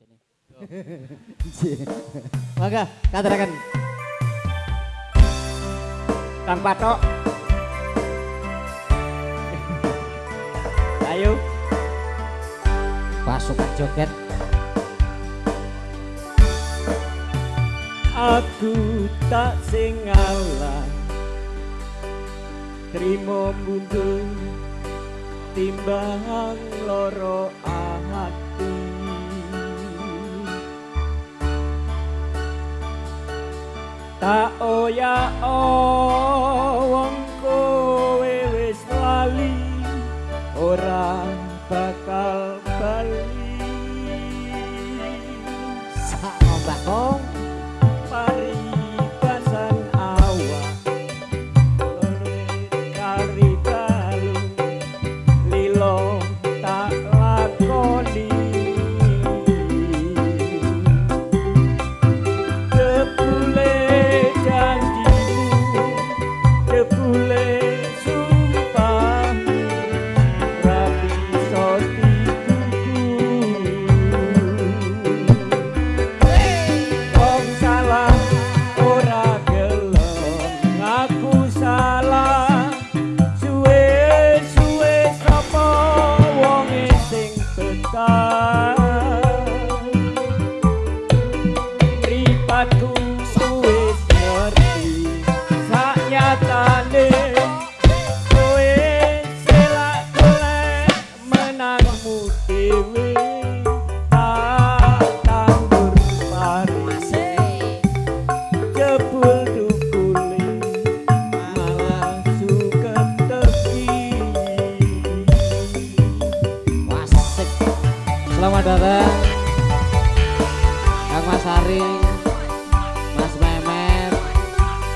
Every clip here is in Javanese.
jane. katakan. Kang Patok. Ayo. Pasukan joget. Aku tak singalah terima mundur timbang loro hati たおやお sky. Dadang Mas Ari Mas Memet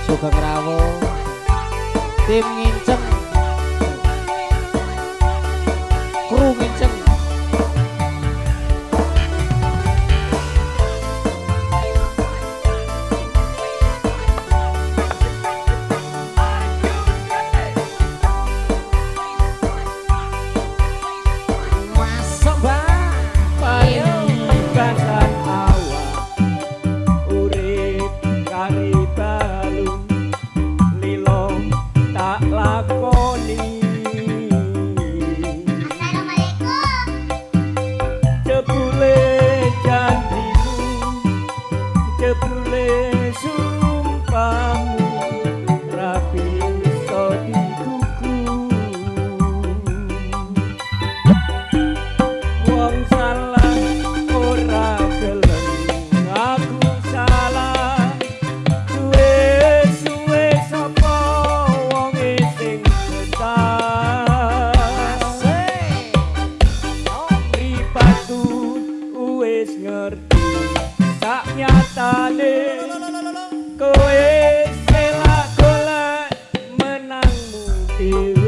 Sugeng Rawo Tim Nginceng Kru Nginceng Assalamualaikum janjimu Terima kasih. ngerti tak nyata de kowe selak golek menangmu dewe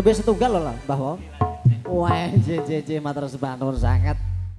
lebih setunggal loh lah, bahwa Wah, jejeje mata sembah sangat.